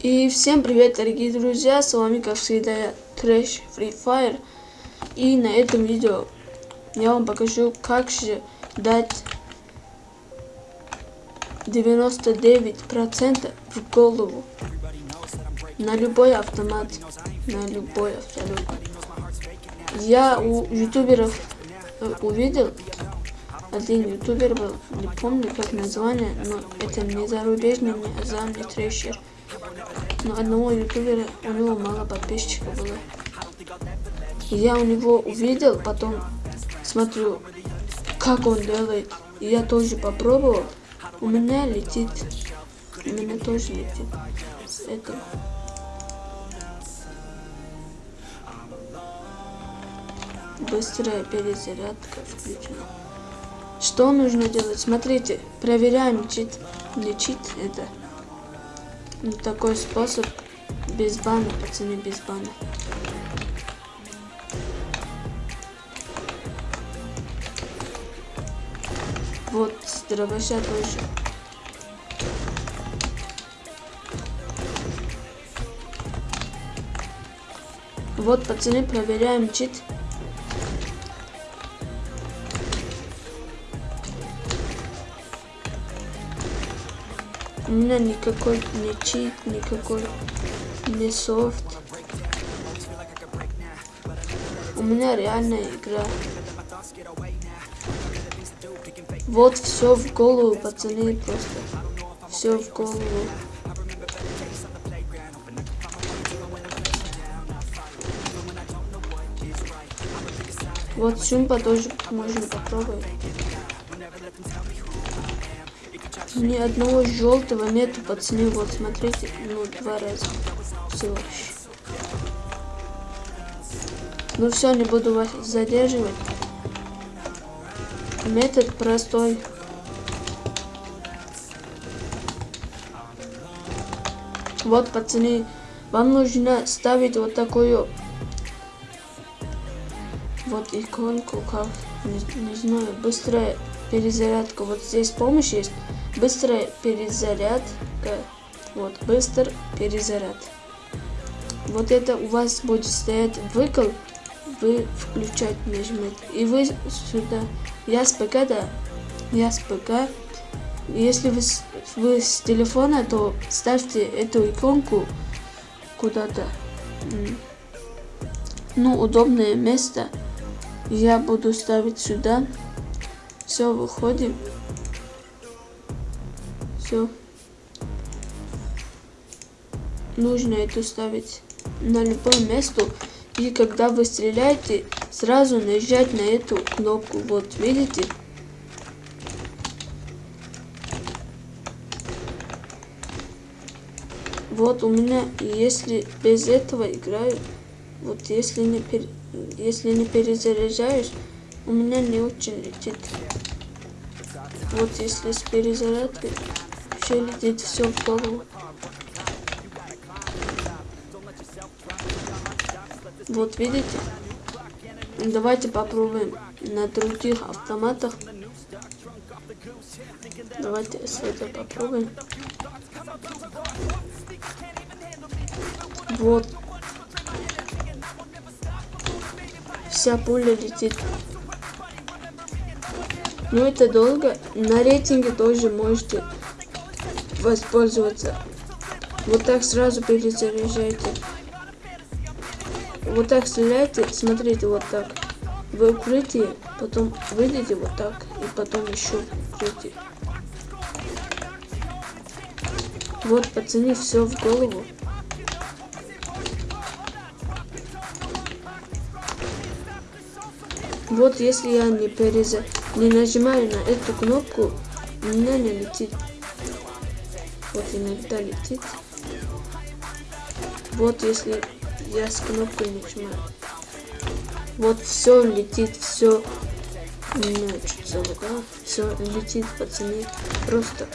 И всем привет, дорогие друзья, с вами, как всегда, я Трэш Free Fire. И на этом видео я вам покажу, как же дать 99% в голову на любой автомат, на любой абсолютно. Я у ютуберов э, увидел, один ютубер был, не помню как название, но это не зарубежный, не азам, не трэшер. Но одного ютубера, у него мало подписчиков было. Я у него увидел, потом смотрю, как он делает. И я тоже попробовал. У меня летит. У меня тоже летит. С этим. Быстрая перезарядка включена. Что нужно делать? Смотрите, проверяем чит. Не чит это. Ну, такой способ без бана, пацаны, без бана. Вот, дробаша тоже. Вот, пацаны, проверяем чит. У меня никакой не чит, никакой не софт. У меня реальная игра. Вот все в голову, пацаны, просто. Все в голову. Вот шумпа тоже можно попробовать. Ни одного желтого нету, пацаны. Вот, смотрите. Ну, два раза. Всего лишь. Ну все, не буду вас задерживать. Метод простой. Вот, пацаны, вам нужно ставить вот такую вот иконку, как, не, не знаю, быстрая перезарядка. Вот здесь помощь есть. Быстрая перезарядка. Вот, быстр перезаряд. Вот это у вас будет стоять выкл. Вы включать нажмете. И вы сюда. Я с ПК, да. Я с ПК. Если вы, вы с телефона, то ставьте эту иконку куда-то. Ну, удобное место. Я буду ставить сюда. Все, выходим. Все. Нужно это ставить на любое место. И когда вы стреляете, сразу нажать на эту кнопку. Вот, видите? Вот у меня, если без этого играю, вот если не, пер, если не перезаряжаешь, у меня не очень летит. Вот если с перезарядкой, вообще летит все в голову. Вот видите? Давайте попробуем на других автоматах. Давайте с этого попробуем. Вот. Вся пуля летит. Но это долго. На рейтинге тоже можете воспользоваться. Вот так сразу перезаряжайте. Вот так стреляйте, смотрите, вот так. Вы укрытие, потом выйдете вот так, и потом еще укрытие. Вот, пацаны, все в голову. Вот если я не переза... не нажимаю на эту кнопку, у меня не летит. Вот иногда летит. Вот если я с кнопкой нажимаю. Вот все летит, все. У меня чуть. Все летит, пацаны. Просто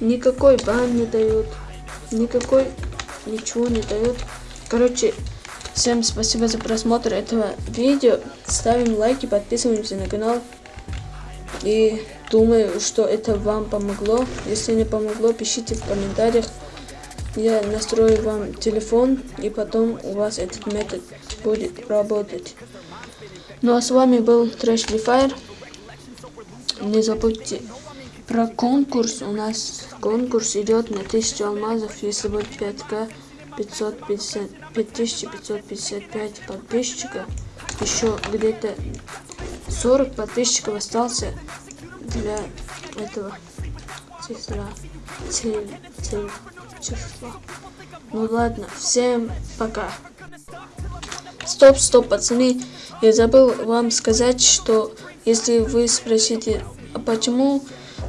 никакой бан не дают. Никакой ничего не дает. Короче, всем спасибо за просмотр этого видео. Ставим лайки, подписываемся на канал. И думаю, что это вам помогло. Если не помогло, пишите в комментариях. я настрою вам телефон, и потом у вас этот метод будет работать. Ну а с вами был Трэш Fire. Не забудьте про конкурс. У нас конкурс идет на 1000 алмазов, если будет 5к 550, 5555 подписчиков. Еще где-то 40 подписчиков остался для этого числа. Цель, цель числа. Ну ладно, всем пока. Стоп, стоп, пацаны. Я забыл вам сказать, что если вы спросите, а почему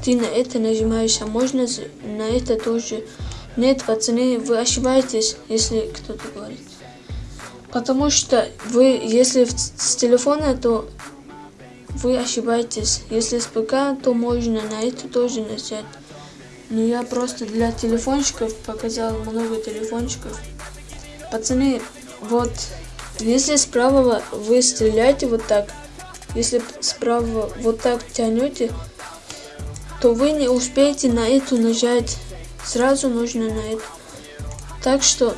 ты на это нажимаешь, а можно на это тоже? Нет, пацаны, вы ошибаетесь, если кто-то говорит. Потому что вы, если с телефона, то вы ошибаетесь. Если с ПК, то можно на это тоже нажать. Но я просто для телефончиков показал много телефончиков. Пацаны, вот, если справа вы стреляете вот так, если справа вот так тянете, то вы не успеете на эту нажать. Сразу нужно на это. Так что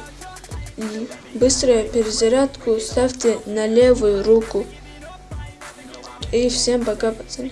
быструю перезарядку ставьте на левую руку. И всем пока, пацаны.